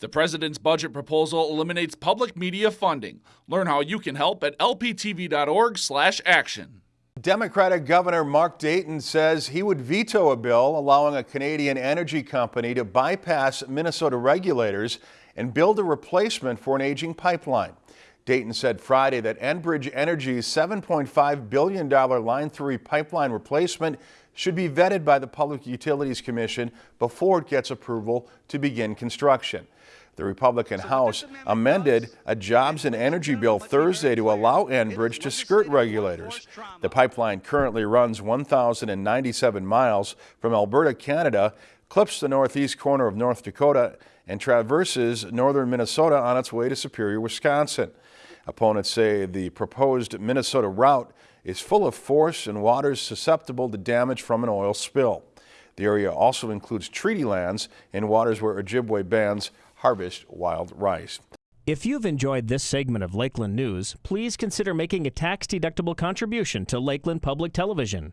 The president's budget proposal eliminates public media funding. Learn how you can help at lptv.org/action. Democratic Governor Mark Dayton says he would veto a bill allowing a Canadian energy company to bypass Minnesota regulators and build a replacement for an aging pipeline. Dayton said Friday that Enbridge Energy's $7.5 billion Line 3 pipeline replacement should be vetted by the Public Utilities Commission before it gets approval to begin construction. The Republican House amended a jobs and energy bill Thursday to allow Enbridge to skirt regulators. The pipeline currently runs 1,097 miles from Alberta, Canada, clips the northeast corner of North Dakota, and traverses northern Minnesota on its way to Superior, Wisconsin. Opponents say the proposed Minnesota route is full of force and waters susceptible to damage from an oil spill. The area also includes treaty lands and waters where Ojibwe bands harvest wild rice. If you've enjoyed this segment of Lakeland News, please consider making a tax-deductible contribution to Lakeland Public Television.